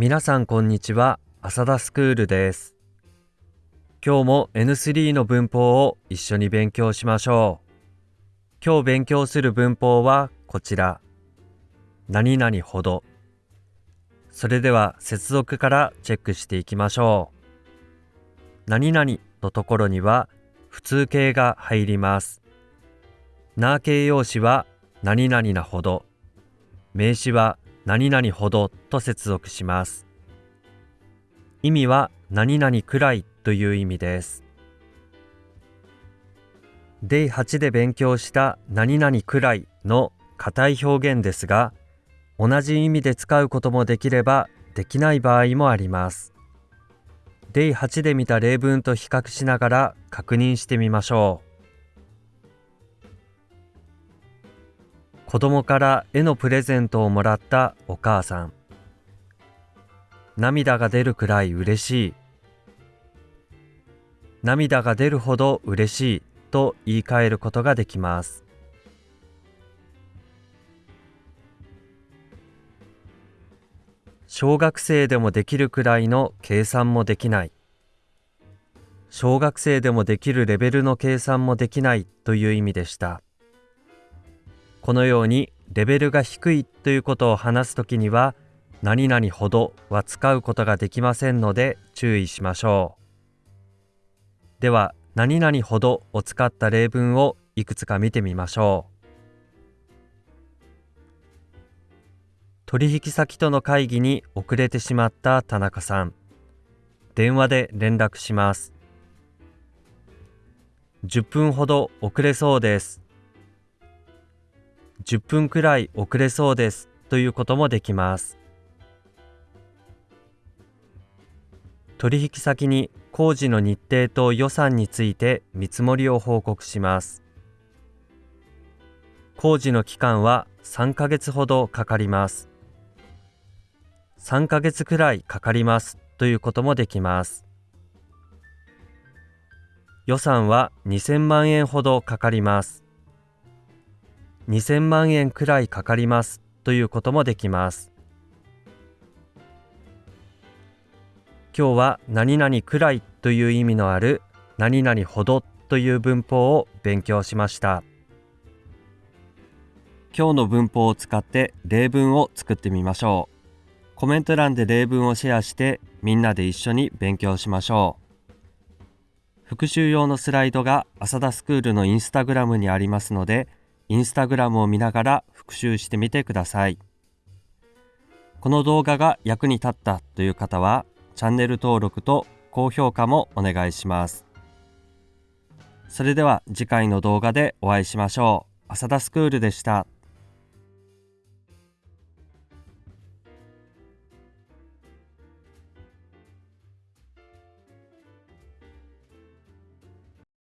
皆さんこんにちは。浅田スクールです。今日も N3 の文法を一緒に勉強しましょう。今日勉強する文法はこちら。何々ほど。それでは接続からチェックしていきましょう。何々のところには普通形が入ります。な形容詞は何々なほど。名詞は何々ほどと接続します。意味は何々くらいという意味です。デイ8で勉強した何々くらいの硬い表現ですが、同じ意味で使うこともできればできない場合もあります。デイ8で見た例文と比較しながら確認してみましょう。子供から絵のプレゼントをもらったお母さん。涙が出るくらい嬉しい。涙が出るほど嬉しいと言い換えることができます。小学生でもできるくらいの計算もできない。小学生でもできるレベルの計算もできないという意味でした。このようにレベルが低いということを話すときには何々ほどは使うことができませんので注意しましょう。では何々ほどを使った例文をいくつか見てみましょう。取引先との会議に遅れてしまった田中さん。電話で連絡します。10分ほど遅れそうです。10分くらい遅れそうですということもできます。取引先に工事の日程と予算について見積もりを報告します。工事の期間は3ヶ月ほどかかります。3ヶ月くらいかかりますということもできます。予算は2000万円ほどかかります。2000万円くらいかかりますということもできます。今日は何々くらいという意味のある何々ほどという文法を勉強しました。今日の文法を使って例文を作ってみましょう。コメント欄で例文をシェアしてみんなで一緒に勉強しましょう。復習用のスライドが浅田スクールのインスタグラムにありますので、インスタグラムを見ながら復習してみてください。この動画が役に立ったという方は、チャンネル登録と高評価もお願いします。それでは次回の動画でお会いしましょう。浅田スクールでした。